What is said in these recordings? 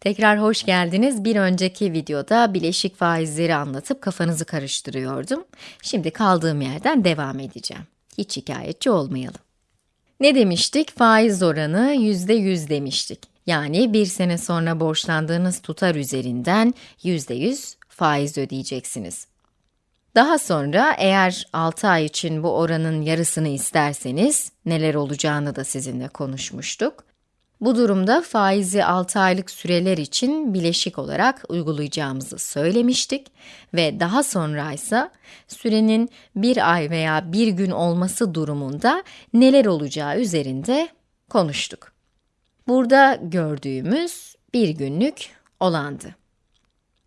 Tekrar hoş geldiniz. Bir önceki videoda bileşik faizleri anlatıp kafanızı karıştırıyordum. Şimdi kaldığım yerden devam edeceğim. Hiç şikayetçi olmayalım. Ne demiştik? Faiz oranı %100 demiştik. Yani bir sene sonra borçlandığınız tutar üzerinden %100 faiz ödeyeceksiniz. Daha sonra eğer 6 ay için bu oranın yarısını isterseniz neler olacağını da sizinle konuşmuştuk. Bu durumda faizi 6 aylık süreler için bileşik olarak uygulayacağımızı söylemiştik ve daha sonra ise sürenin bir ay veya bir gün olması durumunda neler olacağı üzerinde konuştuk. Burada gördüğümüz bir günlük olandı.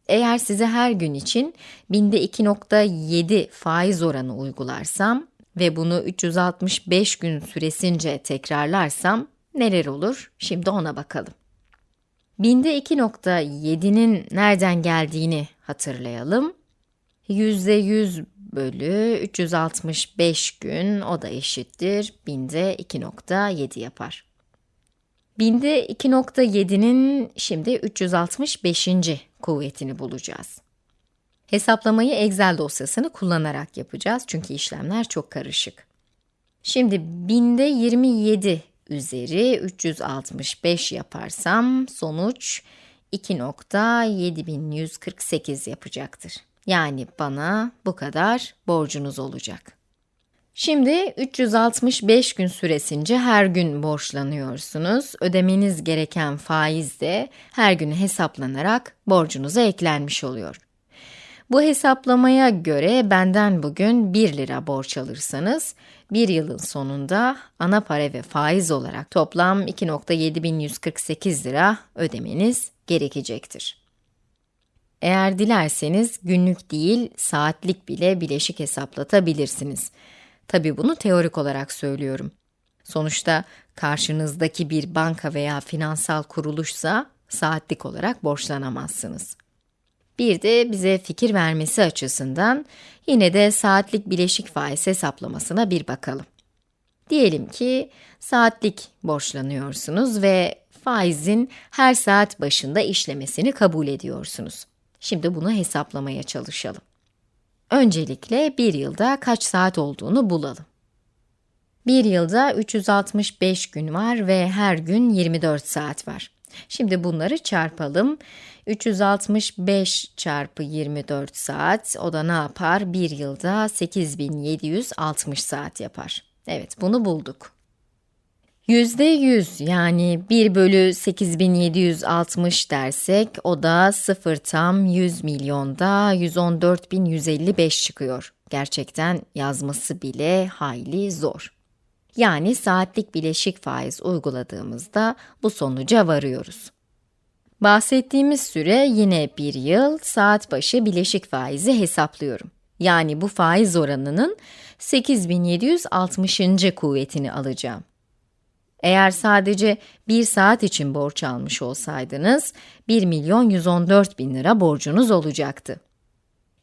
Eğer size her gün için binde 2.7 faiz oranı uygularsam ve bunu 365 gün süresince tekrarlarsam neler olur? Şimdi ona bakalım. Binde 2.7'nin nereden geldiğini hatırlayalım. %100 bölü 365 gün, o da eşittir, binde 2.7 yapar. Binde 2.7'nin şimdi 365. kuvvetini bulacağız. Hesaplamayı Excel dosyasını kullanarak yapacağız çünkü işlemler çok karışık. Şimdi binde 27 üzeri 365 yaparsam sonuç 2.7148 yapacaktır. Yani bana bu kadar borcunuz olacak. Şimdi 365 gün süresince her gün borçlanıyorsunuz. Ödemeniz gereken faiz de her gün hesaplanarak borcunuza eklenmiş oluyor. Bu hesaplamaya göre benden bugün 1 lira borç alırsanız, bir yılın sonunda ana para ve faiz olarak toplam 2.7148 lira ödemeniz gerekecektir. Eğer dilerseniz günlük değil, saatlik bile bileşik hesaplatabilirsiniz. Tabi bunu teorik olarak söylüyorum. Sonuçta karşınızdaki bir banka veya finansal kuruluşsa saatlik olarak borçlanamazsınız. Bir de bize fikir vermesi açısından yine de saatlik bileşik faiz hesaplamasına bir bakalım. Diyelim ki saatlik borçlanıyorsunuz ve faizin her saat başında işlemesini kabul ediyorsunuz. Şimdi bunu hesaplamaya çalışalım. Öncelikle bir yılda kaç saat olduğunu bulalım. Bir yılda 365 gün var ve her gün 24 saat var. Şimdi bunları çarpalım. 365 çarpı 24 saat, o da ne yapar? Bir yılda 8760 saat yapar. Evet, bunu bulduk. Yüzde yüz yani 1 bölü 8760 dersek o da 0 tam 100 milyonda 114.155 çıkıyor. Gerçekten yazması bile hayli zor. Yani saatlik bileşik faiz uyguladığımızda bu sonuca varıyoruz. Bahsettiğimiz süre yine bir yıl, saat başı bileşik faizi hesaplıyorum. Yani bu faiz oranının 8760. kuvvetini alacağım. Eğer sadece bir saat için borç almış olsaydınız, 1 milyon 114 bin lira borcunuz olacaktı.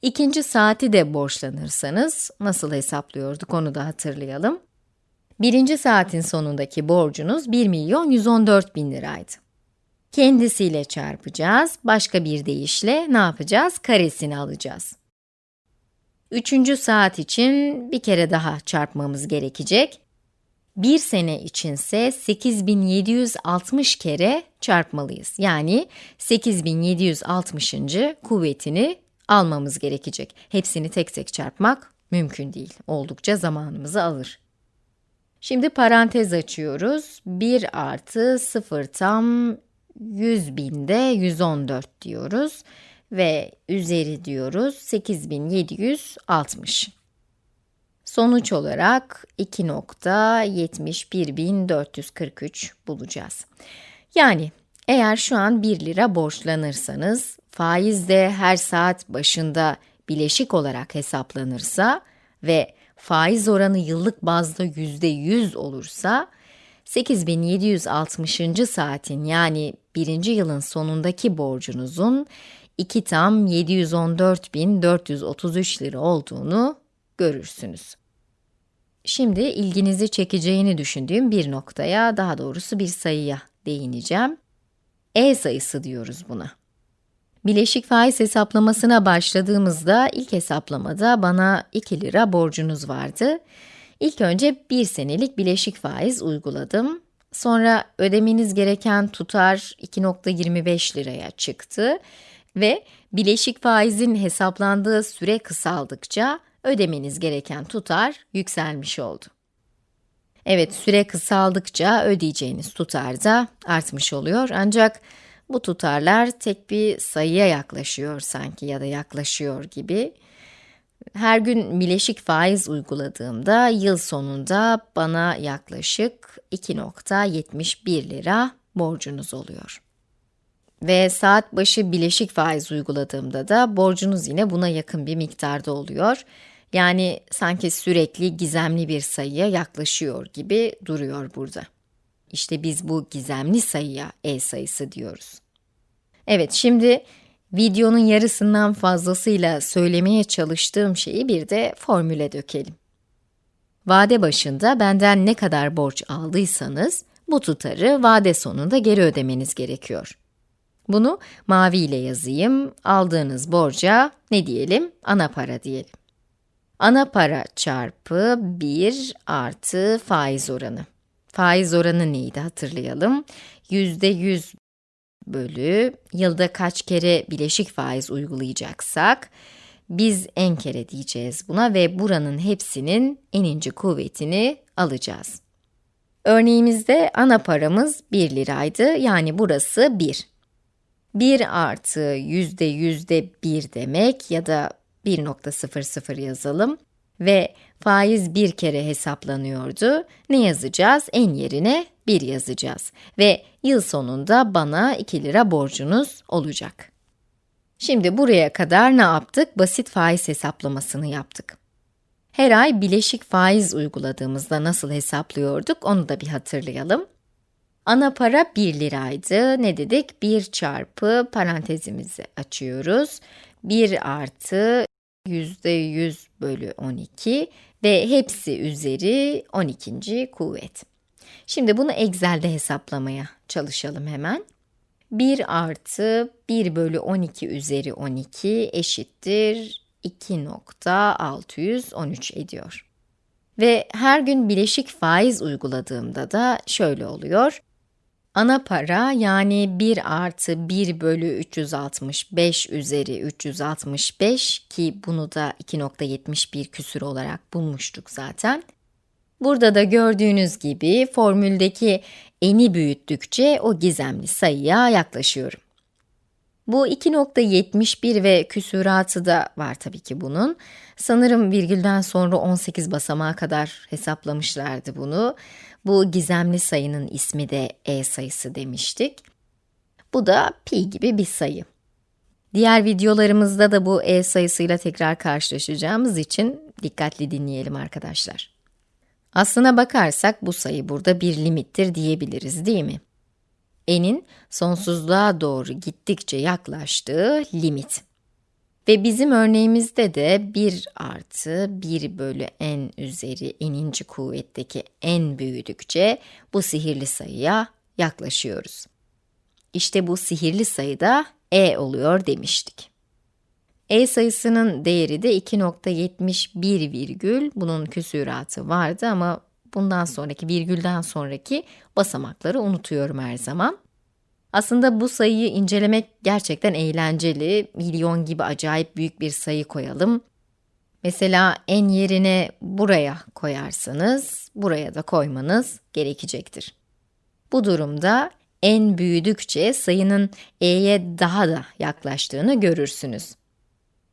İkinci saati de borçlanırsanız, nasıl hesaplıyorduk onu da hatırlayalım. Birinci saatin sonundaki borcunuz 1 milyon 114 bin liraydı. Kendisiyle çarpacağız, başka bir deyişle ne yapacağız? Karesini alacağız. Üçüncü saat için bir kere daha çarpmamız gerekecek. Bir sene içinse 8760 kere çarpmalıyız. Yani 8760. kuvvetini almamız gerekecek. Hepsini tek tek çarpmak mümkün değil. Oldukça zamanımızı alır. Şimdi parantez açıyoruz. 1 artı 0 tam 100 binde 114 diyoruz. Ve üzeri diyoruz 8760. Sonuç olarak 2.71443 bulacağız. Yani eğer şu an 1 lira borçlanırsanız, faiz de her saat başında bileşik olarak hesaplanırsa ve faiz oranı yıllık bazda %100 olursa, 8760. saatin yani birinci yılın sonundaki borcunuzun 2 tam 714.433 lira olduğunu görürsünüz. Şimdi ilginizi çekeceğini düşündüğüm bir noktaya, daha doğrusu bir sayıya değineceğim. E sayısı diyoruz buna. Bileşik faiz hesaplamasına başladığımızda ilk hesaplamada bana 2 lira borcunuz vardı. İlk önce 1 senelik bileşik faiz uyguladım. Sonra ödemeniz gereken tutar 2.25 liraya çıktı ve bileşik faizin hesaplandığı süre kısaldıkça ödemeniz gereken tutar yükselmiş oldu. Evet, süre kısaldıkça ödeyeceğiniz tutar da artmış oluyor ancak bu tutarlar tek bir sayıya yaklaşıyor sanki ya da yaklaşıyor gibi. Her gün bileşik faiz uyguladığımda yıl sonunda bana yaklaşık 2.71 lira borcunuz oluyor. Ve saat başı bileşik faiz uyguladığımda da borcunuz yine buna yakın bir miktarda oluyor. Yani sanki sürekli gizemli bir sayıya yaklaşıyor gibi duruyor burada. İşte biz bu gizemli sayıya e sayısı diyoruz. Evet, şimdi videonun yarısından fazlasıyla söylemeye çalıştığım şeyi bir de formüle dökelim. Vade başında benden ne kadar borç aldıysanız, bu tutarı vade sonunda geri ödemeniz gerekiyor. Bunu mavi ile yazayım. Aldığınız borca ne diyelim? Ana para diyelim. Ana para çarpı 1 artı faiz oranı. Faiz oranı neydi hatırlayalım. %100 bölü yılda kaç kere bileşik faiz uygulayacaksak biz en kere diyeceğiz buna ve buranın hepsinin eninci kuvvetini alacağız. Örneğimizde ana paramız 1 liraydı yani burası 1. 1 artı yüzde yüzde 1 demek ya da 1.00 yazalım ve faiz bir kere hesaplanıyordu. Ne yazacağız? En yerine 1 yazacağız ve yıl sonunda bana 2 lira borcunuz olacak. Şimdi buraya kadar ne yaptık? Basit faiz hesaplamasını yaptık. Her ay bileşik faiz uyguladığımızda nasıl hesaplıyorduk onu da bir hatırlayalım. Ana para 1 liraydı. Ne dedik? 1 çarpı parantezimizi açıyoruz. 1 artı %100 bölü 12 ve hepsi üzeri 12. kuvvet. Şimdi bunu Excel'de hesaplamaya çalışalım hemen. 1 artı 1 bölü 12 üzeri 12 eşittir 2.613 ediyor. Ve her gün bileşik faiz uyguladığımda da şöyle oluyor. Ana para yani 1 artı 1 bölü 365 üzeri 365 ki bunu da 2.71 küsür olarak bulmuştuk zaten. Burada da gördüğünüz gibi formüldeki eni büyüttükçe o gizemli sayıya yaklaşıyorum. Bu 2.71 ve küsuratı da var tabii ki bunun. Sanırım virgülden sonra 18 basamağa kadar hesaplamışlardı bunu. Bu gizemli sayının ismi de e sayısı demiştik. Bu da pi gibi bir sayı. Diğer videolarımızda da bu e sayısıyla tekrar karşılaşacağımız için dikkatli dinleyelim arkadaşlar. Aslına bakarsak bu sayı burada bir limittir diyebiliriz değil mi? n'in sonsuzluğa doğru gittikçe yaklaştığı limit. Ve bizim örneğimizde de 1 artı 1 bölü n üzeri n'inci kuvvetteki n büyüdükçe bu sihirli sayıya yaklaşıyoruz. İşte bu sihirli sayı da e oluyor demiştik. e sayısının değeri de 2.71 virgül, bunun küsuratı vardı ama bundan sonraki virgülden sonraki basamakları unutuyorum her zaman. Aslında bu sayıyı incelemek gerçekten eğlenceli. Milyon gibi acayip büyük bir sayı koyalım. Mesela en yerine buraya koyarsanız, buraya da koymanız gerekecektir. Bu durumda en büyüdükçe sayının e'ye daha da yaklaştığını görürsünüz.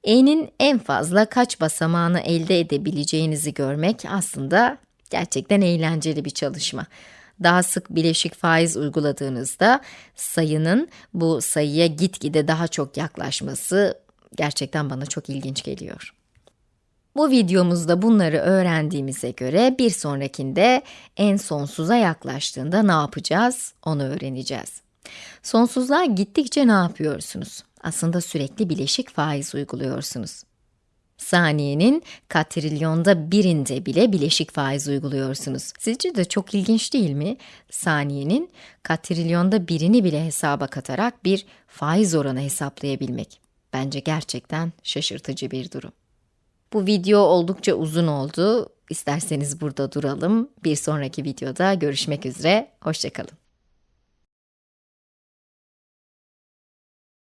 e'nin en fazla kaç basamağını elde edebileceğinizi görmek aslında gerçekten eğlenceli bir çalışma daha sık bileşik faiz uyguladığınızda sayının bu sayıya gitgide daha çok yaklaşması gerçekten bana çok ilginç geliyor. Bu videomuzda bunları öğrendiğimize göre bir sonrakinde en sonsuza yaklaştığında ne yapacağız onu öğreneceğiz. Sonsuzluğa gittikçe ne yapıyorsunuz? Aslında sürekli bileşik faiz uyguluyorsunuz. Saniyenin katrilyonda birinde bile bileşik faiz uyguluyorsunuz. Sizce de çok ilginç değil mi? Saniyenin katrilyonda birini bile hesaba katarak bir faiz oranı hesaplayabilmek. Bence gerçekten şaşırtıcı bir durum. Bu video oldukça uzun oldu. İsterseniz burada duralım. Bir sonraki videoda görüşmek üzere. Hoşçakalın.